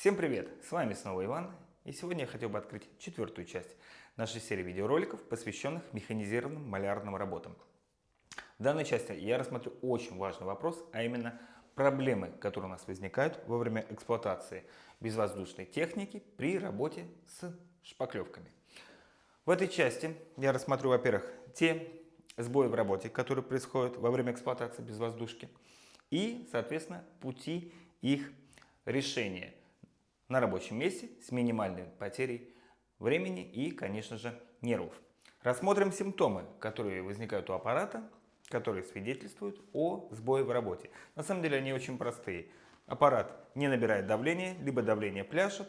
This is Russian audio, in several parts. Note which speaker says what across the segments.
Speaker 1: Всем привет! С вами снова Иван, и сегодня я хотел бы открыть четвертую часть нашей серии видеороликов, посвященных механизированным малярным работам. В данной части я рассмотрю очень важный вопрос, а именно проблемы, которые у нас возникают во время эксплуатации безвоздушной техники при работе с шпаклевками. В этой части я рассмотрю, во-первых, те сбои в работе, которые происходят во время эксплуатации безвоздушки, и, соответственно, пути их решения на рабочем месте с минимальной потерей времени и, конечно же, нервов. Рассмотрим симптомы, которые возникают у аппарата, которые свидетельствуют о сбое в работе. На самом деле они очень простые. Аппарат не набирает давление, либо давление пляшет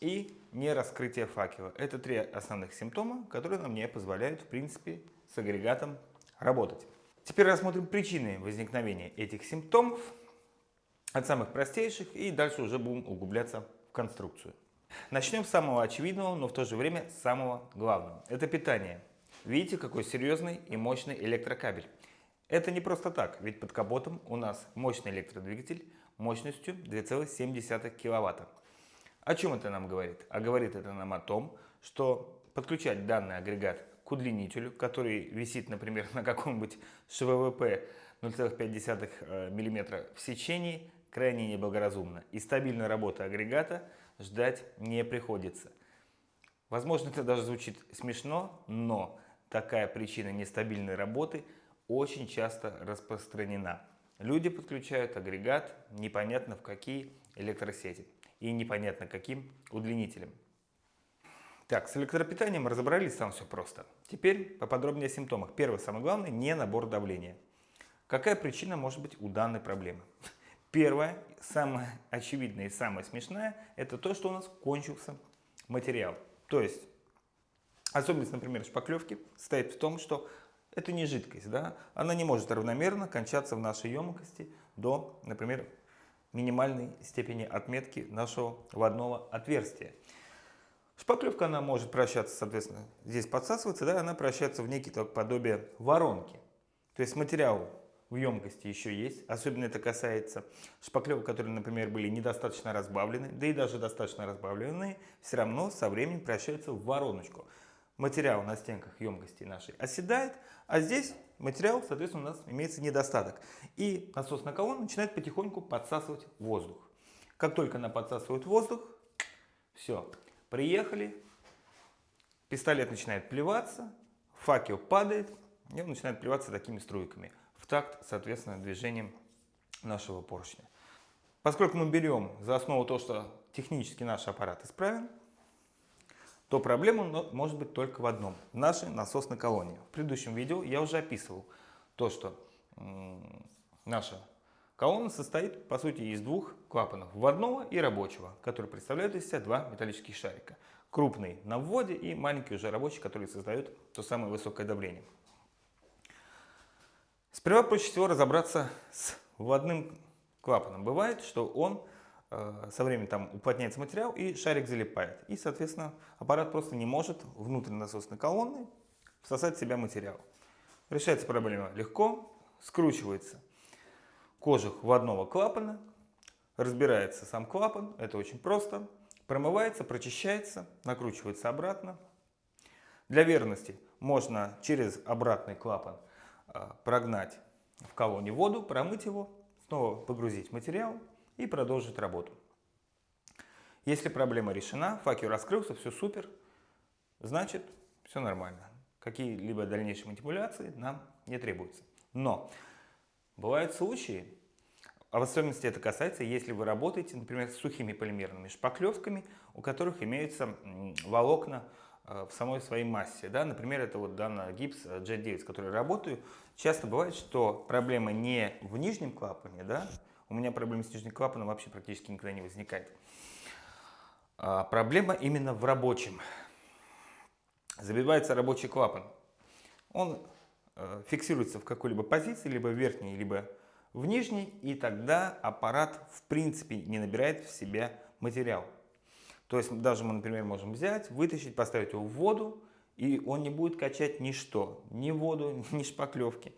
Speaker 1: и не раскрытие факела. Это три основных симптома, которые нам не позволяют, в принципе, с агрегатом работать. Теперь рассмотрим причины возникновения этих симптомов от самых простейших и дальше уже будем углубляться конструкцию. Начнем с самого очевидного, но в то же время самого главного. Это питание. Видите, какой серьезный и мощный электрокабель. Это не просто так, ведь под капотом у нас мощный электродвигатель мощностью 2,7 кВт. О чем это нам говорит? А говорит это нам о том, что подключать данный агрегат к удлинителю, который висит, например, на каком-нибудь ШВВП 0,5 мм в сечении, крайне неблагоразумно. И стабильной работы агрегата ждать не приходится. Возможно, это даже звучит смешно, но такая причина нестабильной работы очень часто распространена. Люди подключают агрегат непонятно в какие электросети и непонятно каким удлинителем. Так, с электропитанием разобрались, там все просто. Теперь поподробнее о симптомах. Первое, самое главное, не набор давления. Какая причина может быть у данной проблемы? Первое, самое очевидное и самое смешное, это то, что у нас кончился материал. То есть, особенность, например, шпаклевки состоит в том, что это не жидкость, да? она не может равномерно кончаться в нашей емкости до, например, минимальной степени отметки нашего водного отверстия. Шпаклевка, она может превращаться, соответственно, здесь подсасывается, да, она превращается в некий подобие воронки. То есть материал в емкости еще есть, особенно это касается шпаклевок, которые, например, были недостаточно разбавлены, да и даже достаточно разбавленные, все равно со временем превращаются в вороночку. Материал на стенках емкости нашей оседает, а здесь материал, соответственно, у нас имеется недостаток. И насосная колонна начинает потихоньку подсасывать воздух. Как только она подсасывает воздух, все, Приехали, пистолет начинает плеваться, факел падает, и он начинает плеваться такими струйками в такт, соответственно, движением нашего поршня. Поскольку мы берем за основу то, что технически наш аппарат исправен, то проблема может быть только в одном – в нашей насосной колонии. В предыдущем видео я уже описывал то, что наша Колонна состоит, по сути, из двух клапанов, вводного и рабочего, которые представляют из себя два металлических шарика. Крупный на вводе и маленький уже рабочий, который создает то самое высокое давление. Сперва проще всего разобраться с вводным клапаном. Бывает, что он э, со временем там уплотняется материал и шарик залипает. И, соответственно, аппарат просто не может внутрь насосной колонны всосать в себя материал. Решается проблема легко, скручивается кожух вводного клапана, разбирается сам клапан, это очень просто, промывается, прочищается, накручивается обратно. Для верности можно через обратный клапан прогнать в колонне воду, промыть его, снова погрузить материал и продолжить работу. Если проблема решена, факел раскрылся, все супер, значит все нормально. Какие-либо дальнейшие манипуляции нам не требуются. Но Бывают случаи, а в особенности это касается, если вы работаете, например, с сухими полимерными шпаклевками, у которых имеются волокна в самой своей массе. Да? Например, это вот данный гипс Jet 9, с которым я работаю. Часто бывает, что проблема не в нижнем клапане, да? у меня проблем с нижним клапаном вообще практически никогда не возникает. А проблема именно в рабочем. Забивается рабочий клапан. Он Э, фиксируется в какой-либо позиции, либо в верхней, либо в нижней, и тогда аппарат в принципе не набирает в себя материал. То есть даже мы, например, можем взять, вытащить, поставить его в воду, и он не будет качать ничто, ни воду, ни шпаклевки.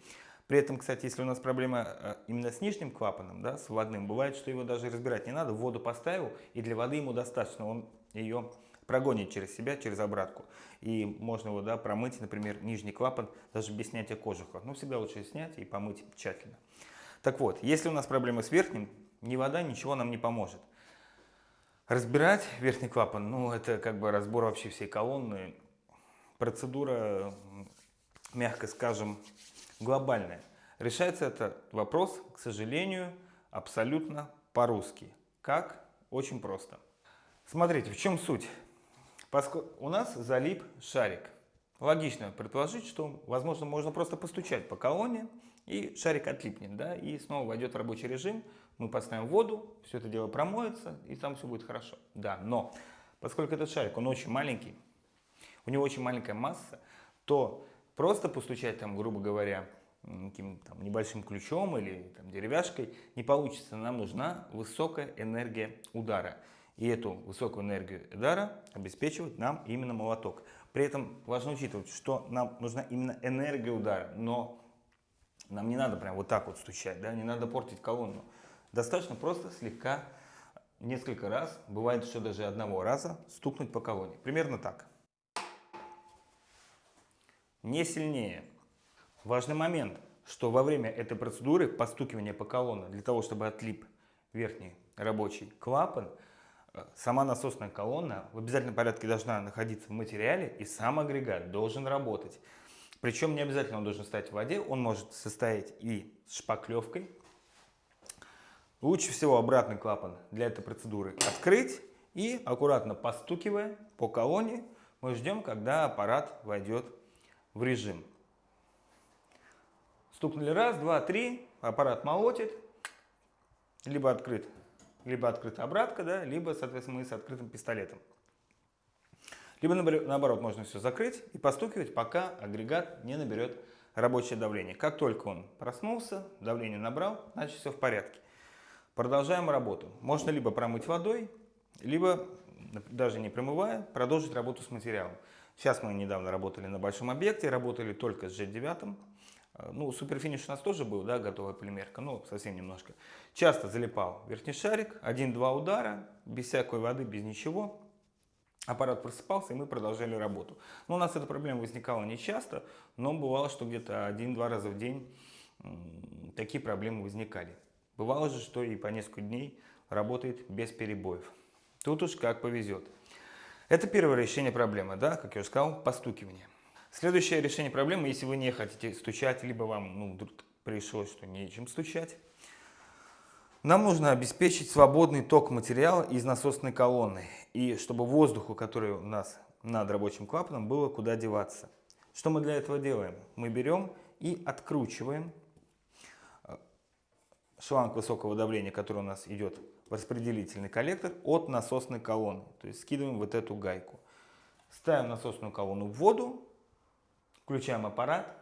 Speaker 1: При этом, кстати, если у нас проблема э, именно с нижним клапаном, да, с водным, бывает, что его даже разбирать не надо, воду поставил, и для воды ему достаточно, он ее прогонит через себя, через обратку. И можно его да, промыть, например, нижний клапан, даже без снятия кожуха. Но всегда лучше снять и помыть тщательно. Так вот, если у нас проблемы с верхним, ни вода, ничего нам не поможет. Разбирать верхний клапан, ну это как бы разбор вообще всей колонны. Процедура, мягко скажем, глобальная. Решается этот вопрос, к сожалению, абсолютно по-русски. Как? Очень просто. Смотрите, в чем суть. У нас залип шарик. Логично предположить, что, возможно, можно просто постучать по колонне, и шарик отлипнет, да, и снова войдет в рабочий режим, мы поставим воду, все это дело промоется, и там все будет хорошо. Да, но поскольку этот шарик, он очень маленький, у него очень маленькая масса, то просто постучать там, грубо говоря, каким там, небольшим ключом или там, деревяшкой не получится. Нам нужна высокая энергия удара. И эту высокую энергию удара обеспечивает нам именно молоток. При этом важно учитывать, что нам нужна именно энергия удара, но нам не надо прям вот так вот стучать, да, не надо портить колонну. Достаточно просто слегка, несколько раз, бывает, что даже одного раза, стукнуть по колонне. Примерно так. Не сильнее. Важный момент, что во время этой процедуры постукивания по колонне, для того, чтобы отлип верхний рабочий клапан, э, сама насосная колонна в обязательном порядке должна находиться в материале и сам агрегат должен работать. Причем не обязательно он должен стоять в воде, он может состоять и с шпаклевкой. Лучше всего обратный клапан для этой процедуры открыть и аккуратно постукивая по колонне, мы ждем, когда аппарат войдет в режим. Стукнули раз, два, три, аппарат молотит, либо открыт, либо открыта обратка, да, либо, соответственно, мы с открытым пистолетом. Либо наоборот, можно все закрыть и постукивать, пока агрегат не наберет рабочее давление. Как только он проснулся, давление набрал, значит все в порядке. Продолжаем работу. Можно либо промыть водой, либо, даже не промывая, продолжить работу с материалом. Сейчас мы недавно работали на большом объекте, работали только с G9. Э, ну, суперфиниш у нас тоже был, да, готовая полимерка, ну, совсем немножко. Часто залипал верхний шарик, один-два удара, без всякой воды, без ничего аппарат просыпался, и мы продолжали работу. Но у нас эта проблема возникала не часто, но бывало, что где-то один-два раза в день такие проблемы возникали. Бывало же, что и по несколько дней работает без перебоев. Тут уж как повезет. Это первое решение проблемы, да, как я уже сказал, постукивание. Следующее решение проблемы, если вы не хотите стучать, либо вам ну, вдруг пришлось, что нечем стучать, нам нужно обеспечить свободный ток материала из насосной колонны, и чтобы воздуху, который у нас над рабочим клапаном, было куда деваться. Что мы для этого делаем? Мы берем и откручиваем шланг высокого давления, который у нас идет в распределительный коллектор, от насосной колонны. То есть скидываем вот эту гайку. Ставим насосную колонну в воду, включаем аппарат,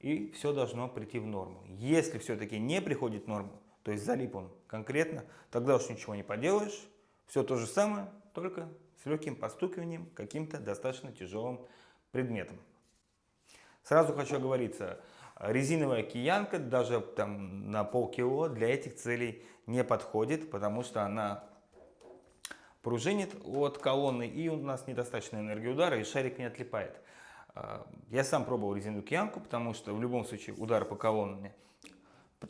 Speaker 1: и все должно прийти в норму. Если все-таки не приходит в норму, то есть залип он конкретно, тогда уж ничего не поделаешь. Все то же самое, только с легким постукиванием каким-то достаточно тяжелым предметом. Сразу хочу оговориться, резиновая киянка даже там на полкило для этих целей не подходит, потому что она пружинит от колонны и у нас недостаточно энергии удара и шарик не отлипает. А, я сам пробовал резиновую киянку, потому что в любом случае удар по колонне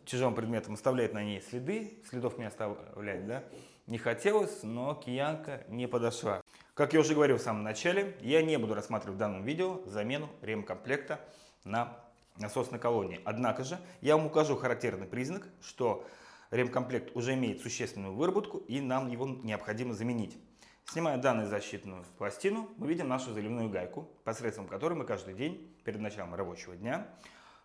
Speaker 1: тяжелым предметом оставляет на ней следы, следов не оставлять, да, не хотелось, но киянка не подошла. Как я уже говорил в самом начале, я не буду рассматривать в данном видео замену ремкомплекта на насосной колонии. Однако же я вам укажу характерный признак, что ремкомплект уже имеет существенную выработку и нам его необходимо заменить. Снимая данную защитную пластину, мы видим нашу заливную гайку, посредством которой мы каждый день перед началом рабочего дня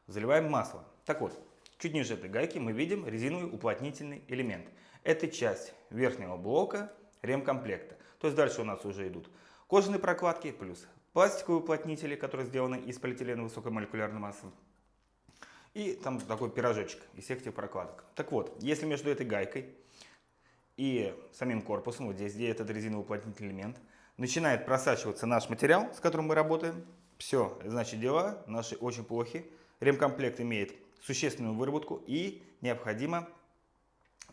Speaker 1: заливаем масло. Так вот, чуть ниже этой гайки мы видим резиновый уплотнительный элемент. Это часть верхнего блока ремкомплекта. То есть дальше у нас уже идут кожаные прокладки плюс пластиковые уплотнители, которые сделаны из полиэтилена высокой молекулярной массы. И там такой пирожочек из всех этих прокладок. Так вот, если между этой гайкой и самим корпусом, вот здесь, где этот резиновый уплотнительный элемент, начинает просачиваться наш материал, с которым мы работаем, все, значит дела наши очень плохи, ремкомплект имеет существенную выработку и необходимо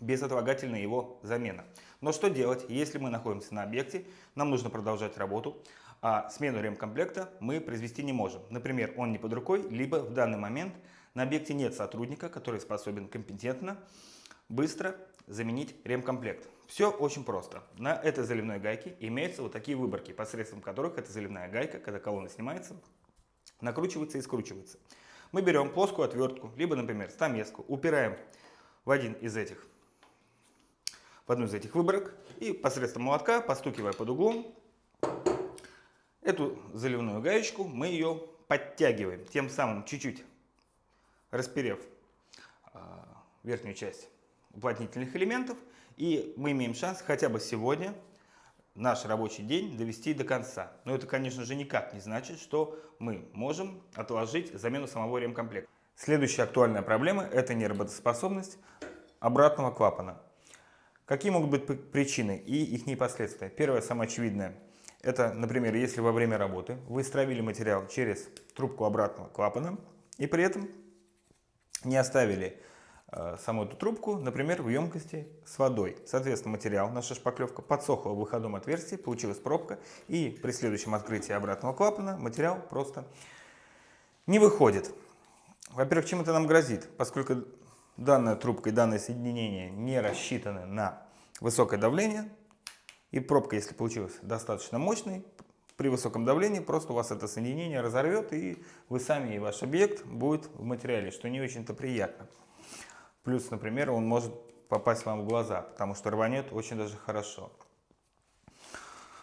Speaker 1: безотлагательная его замена. Но что делать, если мы находимся на объекте, нам нужно продолжать работу, а смену ремкомплекта мы произвести не можем. Например, он не под рукой, либо в данный момент на объекте нет сотрудника, который способен компетентно, быстро заменить ремкомплект. Все очень просто. На этой заливной гайке имеются вот такие выборки, посредством которых эта заливная гайка, когда колонна снимается, накручивается и скручивается. Мы берем плоскую отвертку, либо, например, стамеску, упираем в один из этих, в одну из этих выборок и посредством молотка, постукивая под углом, эту заливную гаечку мы ее подтягиваем, тем самым чуть-чуть расперев э, верхнюю часть уплотнительных элементов, и мы имеем шанс хотя бы сегодня наш рабочий день довести до конца. Но это, конечно же, никак не значит, что мы можем отложить замену самого ремкомплекта. Следующая актуальная проблема – это неработоспособность обратного клапана. Какие могут быть причины и их последствия? Первое, самое очевидное, это, например, если во время работы вы стравили материал через трубку обратного клапана и при этом не оставили э, саму эту трубку, например, в емкости с водой. Соответственно, материал, наша шпаклевка подсохла в выходном отверстии, получилась пробка, и при следующем открытии обратного клапана материал просто не выходит. Во-первых, чем это нам грозит? Поскольку данная трубка и данное соединение не рассчитаны на высокое давление, и пробка, если получилась достаточно мощной, при высоком давлении просто у вас это соединение разорвет, и вы сами и ваш объект будет в материале, что не очень-то приятно. Плюс, например, он может попасть вам в глаза, потому что рванет очень даже хорошо.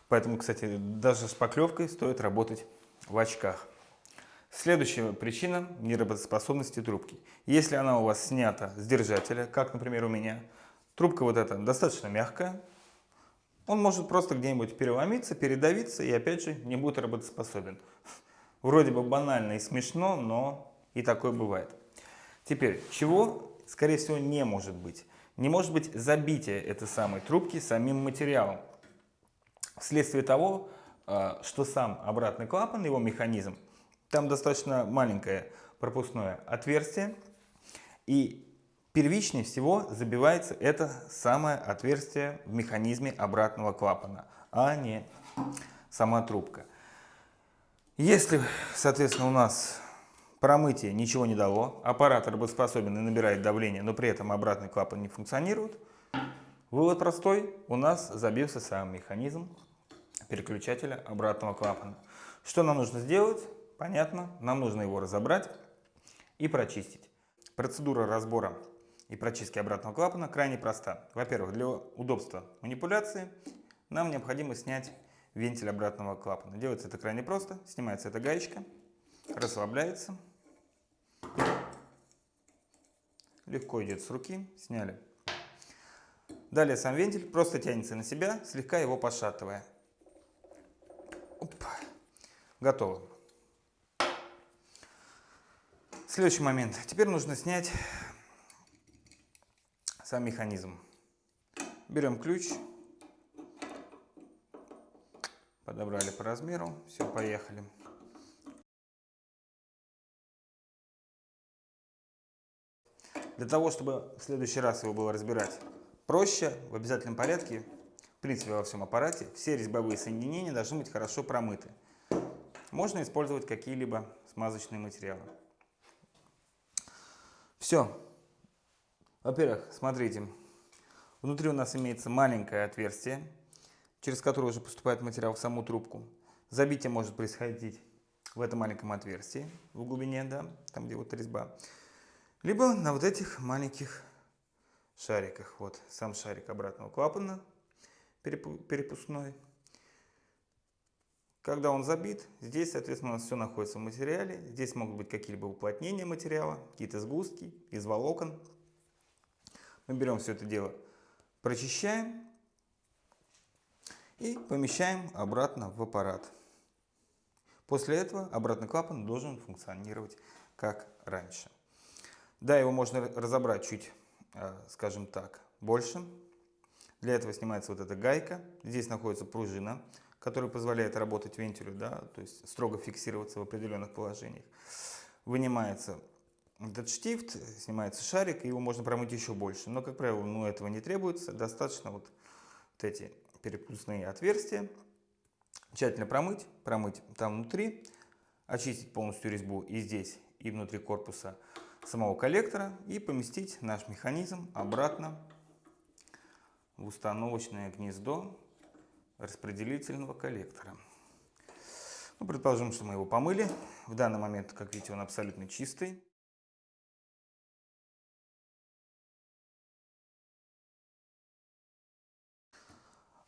Speaker 1: Поэтому, кстати, даже с шпаклевкой стоит работать в очках. Следующая причина неработоспособности трубки. Если она у вас снята с держателя, как, например, у меня, трубка вот эта достаточно мягкая, он может просто где-нибудь переломиться, передавиться и опять же не будет работоспособен. Вроде бы банально и смешно, но и такое бывает. Теперь, чего, скорее всего, не может быть? Не может быть забитие этой самой трубки самим материалом. Вследствие того, э, что сам обратный клапан, его механизм, там достаточно маленькое пропускное отверстие, и Первичнее всего забивается это самое отверстие в механизме обратного клапана, а не сама трубка. Если, соответственно, у нас промытие ничего не дало, аппарат работоспособен и набирает давление, но при этом обратный клапан не функционирует, вывод простой, у нас забился сам механизм переключателя обратного клапана. Что нам нужно сделать? Понятно, нам нужно его разобрать и прочистить. Процедура разбора и прочистки обратного клапана крайне проста. Во-первых, для удобства манипуляции нам необходимо снять вентиль обратного клапана. Делается это крайне просто. Снимается эта гаечка, расслабляется. Легко идет с руки. Сняли. Далее сам вентиль просто тянется на себя, слегка его пошатывая. Оп. Готово. Следующий момент. Теперь нужно снять сам механизм. Берем ключ, подобрали по размеру, все, поехали. Для того, чтобы в следующий раз его было разбирать проще, в обязательном порядке, в принципе во всем аппарате, все резьбовые соединения должны быть хорошо промыты. Можно использовать какие-либо смазочные материалы. Все. Во-первых, смотрите, внутри у нас имеется маленькое отверстие, через которое уже поступает материал в саму трубку. Забитие может происходить в этом маленьком отверстии, в глубине, да, там где вот резьба, либо на вот этих маленьких шариках. Вот сам шарик обратного клапана перепускной. Когда он забит, здесь, соответственно, у нас все находится в материале. Здесь могут быть какие-либо уплотнения материала, какие-то сгустки из волокон, мы берем все это дело, прочищаем и помещаем обратно в аппарат. После этого обратный клапан должен функционировать как раньше. Да, его можно разобрать чуть, э, скажем так, больше. Для этого снимается вот эта гайка. Здесь находится пружина, которая позволяет работать вентилю, да, то есть строго фиксироваться в определенных положениях. вынимается этот штифт, снимается шарик, его можно промыть еще больше. Но, как правило, ну, этого не требуется. Достаточно вот, вот эти перепускные отверстия. Тщательно промыть, промыть там внутри, очистить полностью резьбу и здесь, и внутри корпуса самого коллектора и поместить наш механизм обратно в установочное гнездо распределительного коллектора. Ну, предположим, что мы его помыли. В данный момент, как видите, он абсолютно чистый.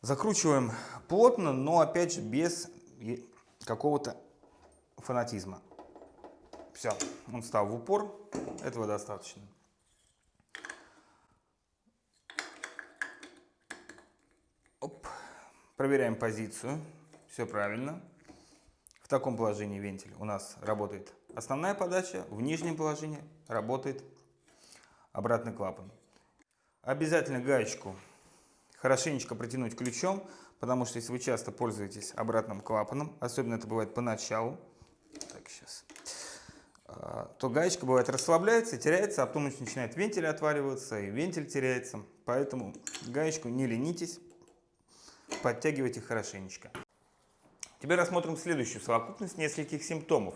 Speaker 1: Закручиваем плотно, но опять же без какого-то фанатизма. Все, он стал в упор, этого достаточно. Оп. Проверяем позицию, все правильно. В таком положении вентиль у нас работает основная подача, в нижнем положении работает обратный клапан. Обязательно гаечку хорошенечко протянуть ключом, потому что если вы часто пользуетесь обратным клапаном, особенно это бывает поначалу, так, сейчас, а, то гаечка бывает расслабляется, теряется, а потом начинает вентиль отваливаться, и вентиль теряется. Поэтому гаечку не ленитесь, подтягивайте хорошенечко. Теперь рассмотрим следующую совокупность нескольких симптомов.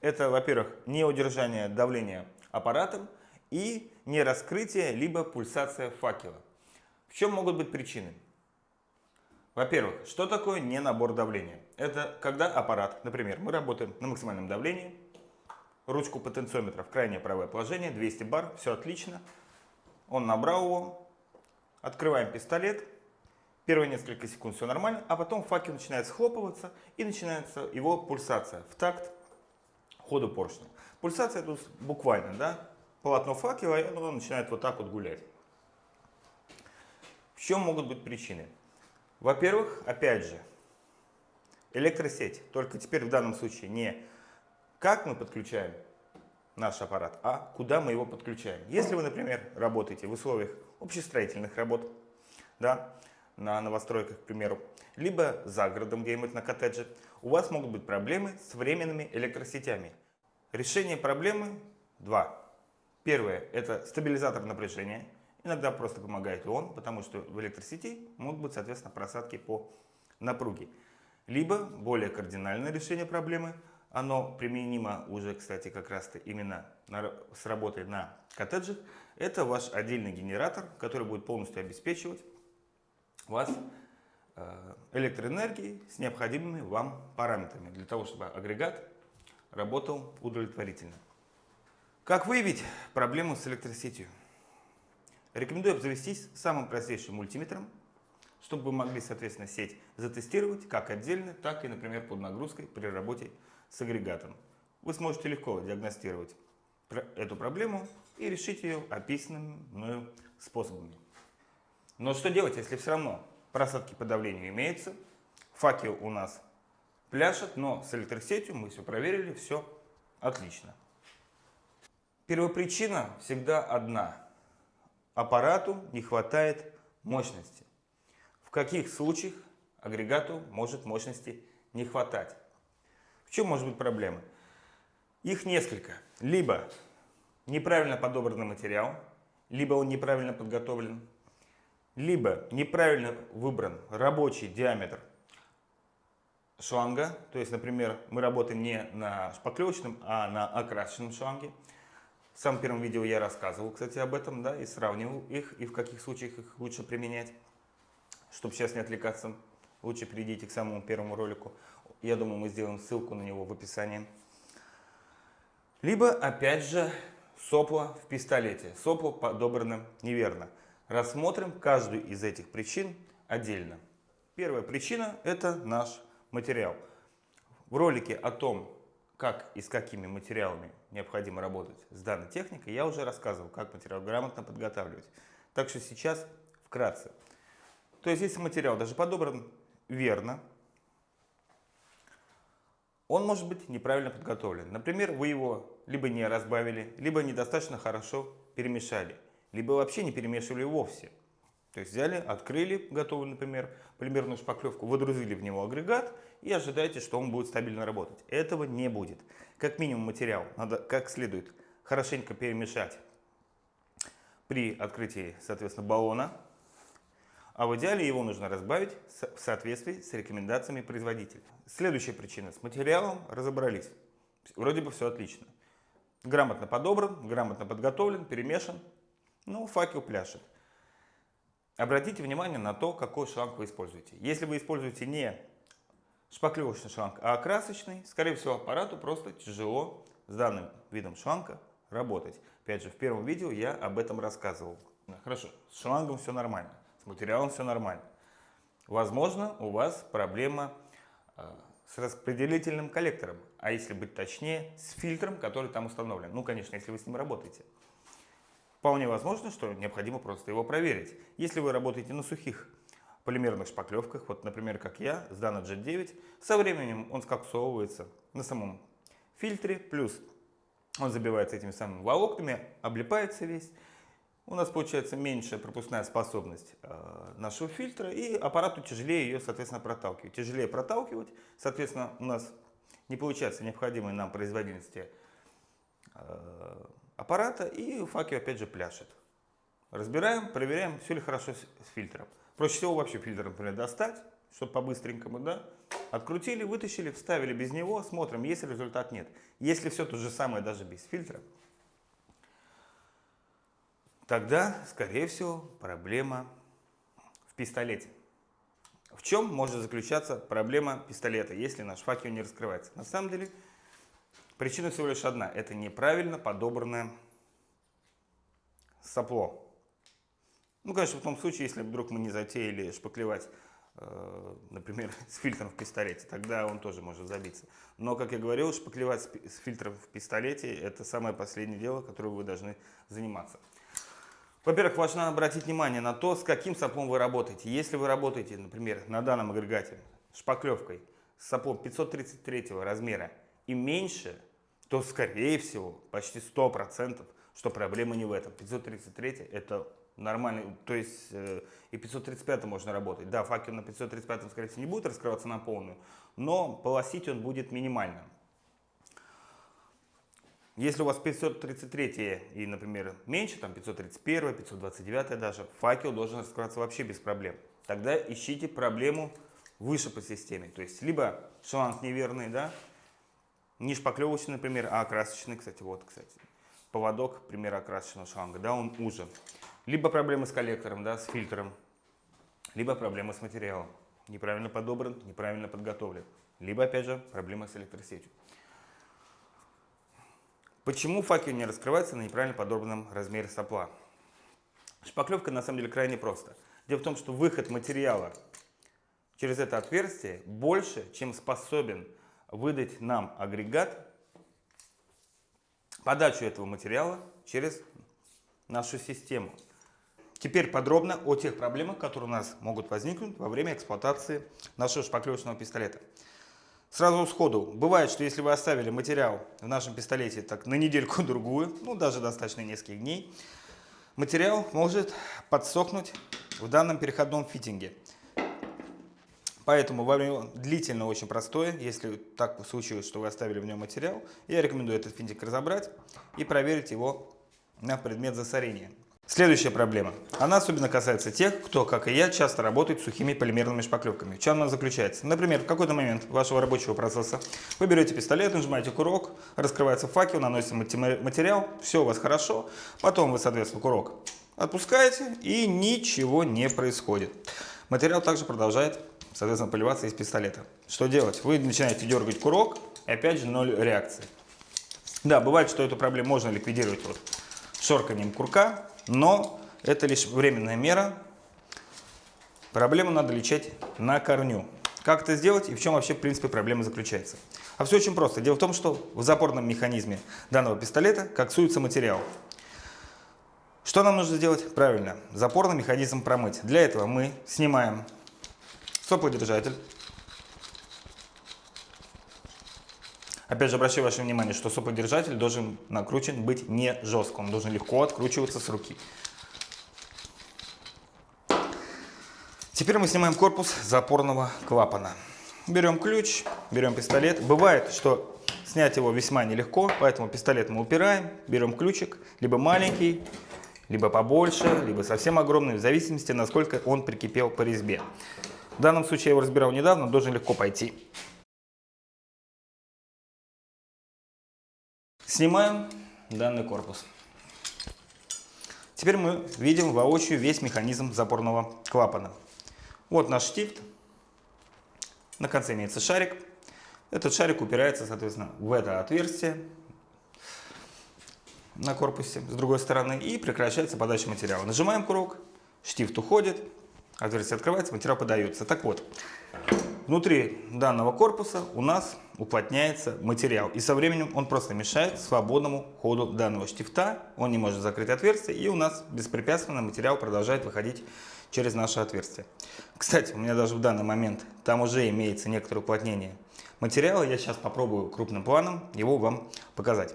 Speaker 1: Это, во-первых, неудержание давления аппаратом и нераскрытие либо пульсация факела. В чем могут быть причины? Во-первых, что такое не набор давления? Это когда аппарат, например, мы работаем на максимальном давлении, ручку потенциометра в крайнее правое положение, 200 бар, все отлично. Он набрал его, открываем пистолет, первые несколько секунд все нормально, а потом факел начинает схлопываться и начинается его пульсация в такт ходу поршня. Пульсация тут буквально, да, полотно факела, и оно начинает вот так вот гулять. В чем могут быть причины? Во-первых, опять же, электросеть. Только теперь в данном случае не как мы подключаем наш аппарат, а куда мы его подключаем. Если вы, например, работаете в условиях общестроительных работ, да, на новостройках, к примеру, либо за городом где-нибудь на коттедже, у вас могут быть проблемы с временными электросетями. Решение проблемы два. Первое – это стабилизатор напряжения. Иногда просто помогает он, потому что в электросети могут быть, соответственно, просадки по напруге. Либо более кардинальное решение проблемы, оно применимо уже, кстати, как раз-то именно на, с работой на коттеджах, это ваш отдельный генератор, который будет полностью обеспечивать вас э, электроэнергией с необходимыми вам параметрами, для того, чтобы агрегат работал удовлетворительно. Как выявить проблему с электросетью? Рекомендую обзавестись самым простейшим мультиметром, чтобы вы могли, соответственно, сеть затестировать как отдельно, так и, например, под нагрузкой при работе с агрегатом. Вы сможете легко диагностировать эту проблему и решить ее описанными мною способами. Но что делать, если все равно просадки по давлению имеются, факел у нас пляшет, но с электросетью мы все проверили, все отлично. Первопричина всегда одна – аппарату не хватает мощности. В каких случаях агрегату может мощности не хватать? В чем может быть проблема? Их несколько. Либо неправильно подобранный материал, либо он неправильно подготовлен, либо неправильно выбран рабочий диаметр шланга. То есть, например, мы работаем не на шпаклевочном, а на окрашенном шланге. В самом первом видео я рассказывал, кстати, об этом, да, и сравнивал их, и в каких случаях их лучше применять. Чтобы сейчас не отвлекаться, лучше перейдите к самому первому ролику. Я думаю, мы сделаем ссылку на него в описании. Либо, опять же, сопло в пистолете. Сопло подобрано неверно. Рассмотрим каждую из этих причин отдельно. Первая причина – это наш материал. В ролике о том, как и с какими материалами необходимо работать с данной техникой, я уже рассказывал, как материал грамотно подготавливать. Так что сейчас вкратце. То есть, если материал даже подобран верно, он может быть неправильно подготовлен. Например, вы его либо не разбавили, либо недостаточно хорошо перемешали, либо вообще не перемешивали вовсе. То есть взяли, открыли готовый, например, полимерную шпаклевку, выдрузили в него агрегат и ожидаете, что он будет стабильно работать. Этого не будет. Как минимум материал надо как следует хорошенько перемешать при открытии, соответственно, баллона. А в идеале его нужно разбавить в соответствии с рекомендациями производителя. Следующая причина. С материалом разобрались. Вроде бы все отлично. Грамотно подобран, грамотно подготовлен, перемешан. Ну, факел пляшет. Обратите внимание на то, какой шланг вы используете. Если вы используете не шпаклевочный шланг, а окрасочный, скорее всего, аппарату просто тяжело с данным видом шланга работать. Опять же, в первом видео я об этом рассказывал. Хорошо, с шлангом все нормально, с материалом все нормально. Возможно, у вас проблема э, с распределительным коллектором, а если быть точнее, с фильтром, который там установлен. Ну, конечно, если вы с ним работаете. Вполне возможно, что необходимо просто его проверить. Если вы работаете на сухих полимерных шпаклевках, вот, например, как я, с Dana Jet 9, со временем он скоксовывается на самом фильтре, плюс он забивается этими самыми волокнами, облипается весь. У нас получается меньшая пропускная способность э, нашего фильтра, и аппарату тяжелее ее, соответственно, проталкивать. Тяжелее проталкивать, соответственно, у нас не получается необходимой нам производительности э, аппарата, и факел опять же пляшет. Разбираем, проверяем, все ли хорошо с, с фильтром. Проще всего вообще фильтр, например, достать, чтобы по-быстренькому, да, Открутили, вытащили, вставили без него, смотрим, есть результат, нет. Если все то же самое даже без фильтра, тогда, скорее всего, проблема в пистолете. В чем может заключаться проблема пистолета, если наш факел не раскрывается? На самом деле, причина всего лишь одна. Это неправильно подобранное сопло. Ну, конечно, в том случае, если вдруг мы не затеяли шпаклевать Э, например, с фильтром в пистолете, тогда он тоже может забиться. Но, как я говорил, шпаклевать с фильтром в пистолете – это самое последнее дело, которым вы должны заниматься. Во-первых, важно обратить внимание на то, с каким соплом вы работаете. Если вы работаете, например, на данном агрегате шпаклевкой с соплом 533 размера и меньше, то, скорее всего, почти 100%, что проблема не в этом. 533 – это нормальный, то есть э, и 535 можно работать. Да, факел на 535 скорее всего не будет раскрываться на полную, но полосить он будет минимально. Если у вас 533 и, например, меньше, там 531, 529 даже, факел должен раскрываться вообще без проблем. Тогда ищите проблему выше по системе. То есть, либо шланг неверный, да, не шпаклевочный, например, а окрасочный, кстати, вот, кстати, поводок, пример окрасочного шланга, да, он уже. Либо проблемы с коллектором, да, с фильтром, либо проблемы с материалом. Неправильно подобран, неправильно подготовлен. Либо, опять же, проблема с электросетью. Почему факел не раскрывается на неправильно подобранном размере сопла? Шпаклевка на самом деле крайне просто. Дело в том, что выход материала через это отверстие больше, чем способен выдать нам агрегат подачу этого материала через нашу систему. Теперь подробно о тех проблемах, которые у нас могут возникнуть во время эксплуатации нашего шпаклевочного пистолета. Сразу сходу, бывает, что если вы оставили материал в нашем пистолете так на недельку-другую, ну даже достаточно нескольких дней, материал может подсохнуть в данном переходном фитинге. Поэтому во время длительно очень простое, если так случилось, что вы оставили в нем материал, я рекомендую этот фитинг разобрать и проверить его на предмет засорения. Следующая проблема. Она особенно касается тех, кто, как и я, часто работает с сухими полимерными шпаклевками. В чем она заключается? Например, в какой-то момент вашего рабочего процесса вы берете пистолет, нажимаете курок, раскрывается факел, наносите материал, все у вас хорошо. Потом вы, соответственно, курок отпускаете и ничего не происходит. Материал также продолжает, соответственно, поливаться из пистолета. Что делать? Вы начинаете дергать курок и опять же ноль реакции. Да, бывает, что эту проблему можно ликвидировать вот шорканием курка, но это лишь временная мера. Проблему надо лечить на корню. Как это сделать и в чем вообще, в принципе, проблема заключается? А все очень просто. Дело в том, что в запорном механизме данного пистолета коксуется материал. Что нам нужно сделать? Правильно, запорный механизм промыть. Для этого мы снимаем соплодержатель. Опять же, обращаю ваше внимание, что соподержатель должен накручен быть не жестко. Он должен легко откручиваться с руки. Теперь мы снимаем корпус запорного клапана. Берем ключ, берем пистолет. Бывает, что снять его весьма нелегко, поэтому пистолет мы упираем, берем ключик, либо маленький, либо побольше, либо совсем огромный, в зависимости, насколько он прикипел по резьбе. В данном случае я его разбирал недавно, должен легко пойти. Снимаем данный корпус. Теперь мы видим воочию весь механизм запорного клапана. Вот наш штифт. На конце имеется шарик. Этот шарик упирается, соответственно, в это отверстие на корпусе с другой стороны и прекращается подача материала. Нажимаем курок, штифт уходит, отверстие открывается, материал подается. Так вот, внутри данного корпуса у нас уплотняется материал. И со временем он просто мешает свободному ходу данного штифта. Он не может закрыть отверстие и у нас беспрепятственно материал продолжает выходить через наше отверстие. Кстати, у меня даже в данный момент там уже имеется некоторое уплотнение материала. Я сейчас попробую крупным планом его вам показать.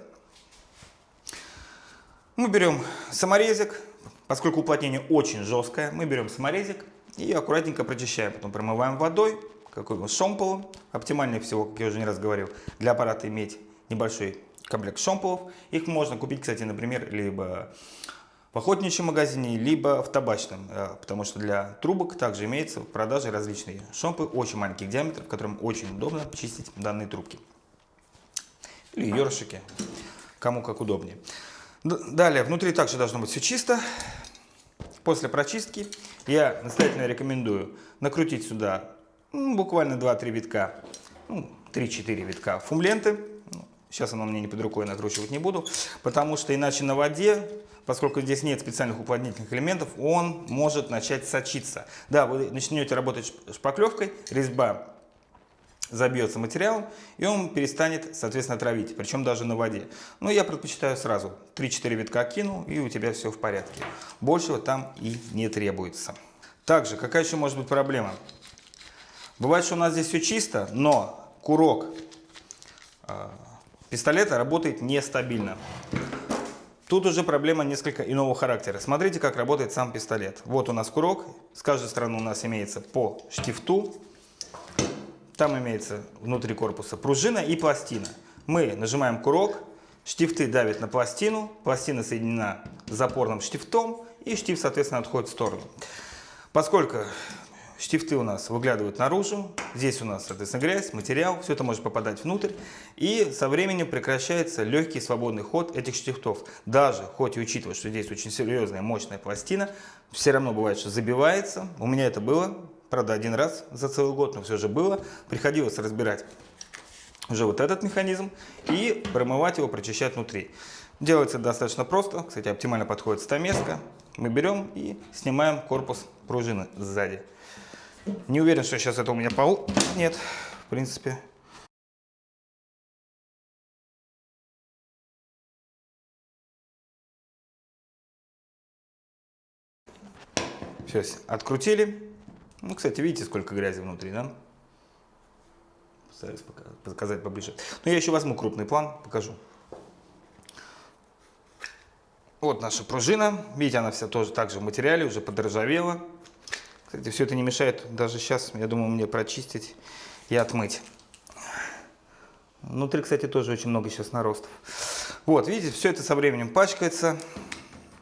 Speaker 1: Мы берем саморезик, поскольку уплотнение очень жесткое, мы берем саморезик и аккуратненько прочищаем. Потом промываем водой, какой нибудь шомполом. Оптимальнее всего, как я уже не раз говорил, для аппарата иметь небольшой комплект шомполов. Их можно купить, кстати, например, либо в охотничьем магазине, либо в табачном, э, потому что для трубок также имеются в продаже различные шомпы очень маленьких диаметров, которым очень удобно чистить данные трубки. Или ёршики, кому как удобнее. Далее, внутри также должно быть все чисто. После прочистки я настоятельно рекомендую накрутить сюда ну, буквально 2-3 витка, ну, 3-4 витка фумленты. Сейчас оно мне не под рукой, накручивать не буду, потому что иначе на воде поскольку здесь нет специальных уплотнительных элементов, он может начать сочиться. Да, вы начнете работать шпаклевкой, резьба забьется материалом, и он перестанет, соответственно, травить, причем даже на воде. Но я предпочитаю сразу 3-4 витка кинул, и у тебя все в порядке. Большего там и не требуется. Также, какая еще может быть проблема? Бывает, что у нас здесь все чисто, но курок э, пистолета работает нестабильно. Тут уже проблема несколько иного характера. Смотрите, как работает сам пистолет. Вот у нас курок. С каждой стороны у нас имеется по штифту. Там имеется внутри корпуса пружина и пластина. Мы нажимаем курок, штифты давят на пластину, пластина соединена с запорным штифтом, и штифт, соответственно, отходит в сторону. Поскольку Штифты у нас выглядывают наружу. Здесь у нас, соответственно, грязь, материал. Все это может попадать внутрь. И со временем прекращается легкий свободный ход этих штифтов. Даже, хоть и учитывая, что здесь очень серьезная, мощная пластина, все равно бывает, что забивается. У меня это было, правда, один раз за целый год, но все же было. Приходилось разбирать уже вот этот механизм и промывать его, прочищать внутри. Делается достаточно просто. Кстати, оптимально подходит стамеска. Мы берем и снимаем корпус пружины сзади. Не уверен, что сейчас это у меня пол. Нет, в принципе. Все, открутили. Ну, кстати, видите, сколько грязи внутри, да? Постараюсь показать поближе. Но я еще возьму крупный план, покажу. Вот наша пружина. Видите, она вся тоже также в материале, уже подржавела. Кстати, все это не мешает даже сейчас, я думаю, мне прочистить и отмыть. Внутри, кстати, тоже очень много сейчас наростов. Вот, видите, все это со временем пачкается,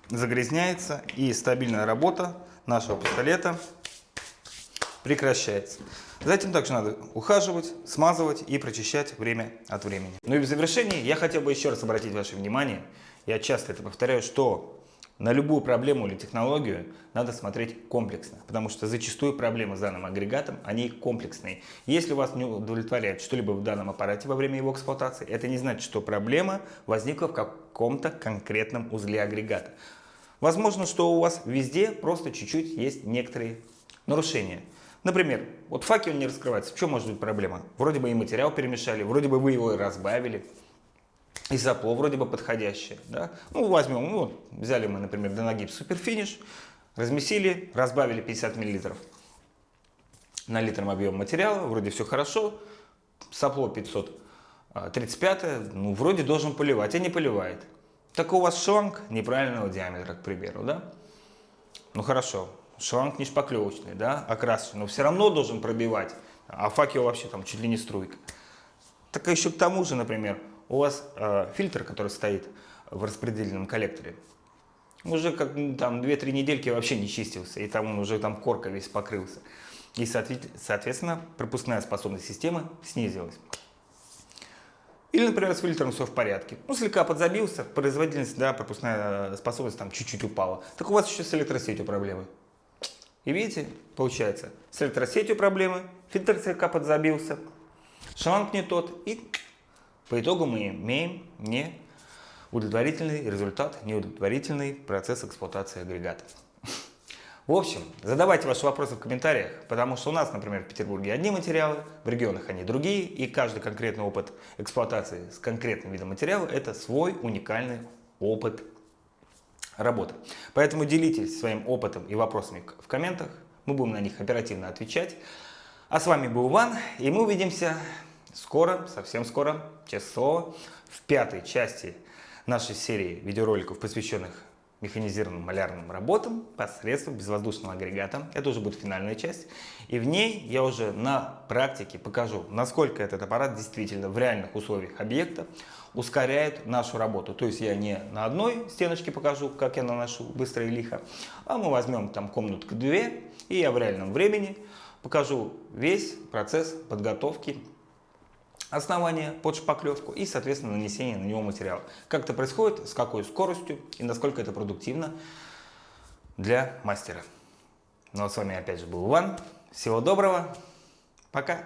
Speaker 1: загрязняется, и стабильная работа нашего пистолета прекращается. Затем также надо ухаживать, смазывать и прочищать время от времени. Ну и в завершении я хотел бы еще раз обратить ваше внимание, я часто это повторяю, что на любую проблему или технологию надо смотреть комплексно, потому что зачастую проблемы с данным агрегатом, они комплексные. Если вас не удовлетворяет что-либо в данном аппарате во время его эксплуатации, это не значит, что проблема возникла в каком-то конкретном узле агрегата. Возможно, что у вас везде просто чуть-чуть есть некоторые нарушения. Например, вот факел не раскрывается. В чем может быть проблема? Вроде бы и материал перемешали, вроде бы вы его и разбавили и запло вроде бы подходящее. Да? Ну, возьмем, ну, взяли мы, например, Донагип Суперфиниш, размесили, разбавили 50 мл на литром объем материала, вроде все хорошо, сопло 535, а, ну, вроде должен поливать, а не поливает. Так у вас шланг неправильного диаметра, к примеру, да? Ну, хорошо, шланг не шпаклевочный, да, окрасочный, но все равно должен пробивать, а факел вообще там чуть ли не струйка. Так еще к тому же, например, у вас э, фильтр, который стоит в распределенном коллекторе, уже как там 2-3 недельки вообще не чистился, и там он уже там корка весь покрылся. И, соответственно, пропускная способность системы снизилась. Или, например, с фильтром все в порядке. Ну, слегка подзабился, производительность, да, пропускная способность там чуть-чуть упала. Так у вас еще с электросетью проблемы. И видите, получается, с электросетью проблемы, фильтр слегка подзабился, шланг не тот, и по итогу мы имеем не удовлетворительный результат, неудовлетворительный процесс эксплуатации агрегата. В общем, задавайте ваши вопросы в комментариях, потому что у нас, например, в Петербурге одни материалы, в регионах они другие, и каждый конкретный опыт эксплуатации с конкретным видом материала – это свой уникальный опыт работы. Поэтому делитесь своим опытом и вопросами в комментах, мы будем на них оперативно отвечать. А с вами был Иван, и мы увидимся скоро, совсем скоро, честное в пятой части нашей серии видеороликов, посвященных механизированным малярным работам посредством безвоздушного агрегата. Это уже будет финальная часть. И в ней я уже на практике покажу, насколько этот аппарат действительно в реальных условиях объекта ускоряет нашу работу. То есть я не на одной стеночке покажу, как я наношу быстро и лихо, а мы возьмем там комнатку две, и я в реальном времени покажу весь процесс подготовки основание под шпаклевку и, соответственно, нанесение на него материала. Как это происходит, с какой скоростью и насколько это продуктивно для мастера. Ну а с вами опять же был Иван. Всего доброго. Пока.